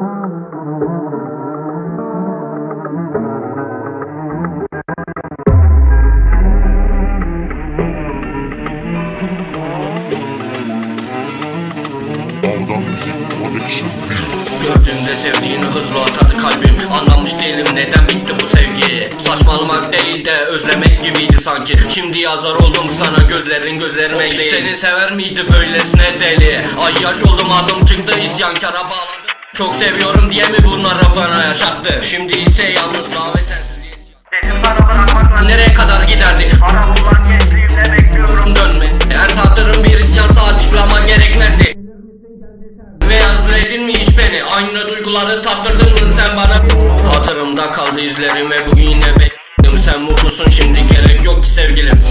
Gördüğümde sevdiğini hızlı atadı kalbim. Anlamış değilim neden bitti bu sevgi. Saçmalamak değil de özlemek gibiydi sanki. Şimdi yazar oldum sana gözlerin gözlerime değil Seni sever miydi böylesine deli? Ay yaş oldum adım çıktı isyankara bağladı Çok seviyorum diye mi bunları bana yaşattı? Şimdi ise yalnızlığa ve sensizliğe Dedim bana bırakmakla Nereye kadar giderdi? Bana bulan gençliğimde bekliyorum dönme. Her saatlerin bir isyan saat çıkmama gerekmezdi. Ve özledin mi hiç beni? Aynı duyguları tattırdın mı sen bana? Hatırımda kaldı izlerim ve bugün yine bekledim Sen mutlusun. Şimdi gerek yok ki sevgilim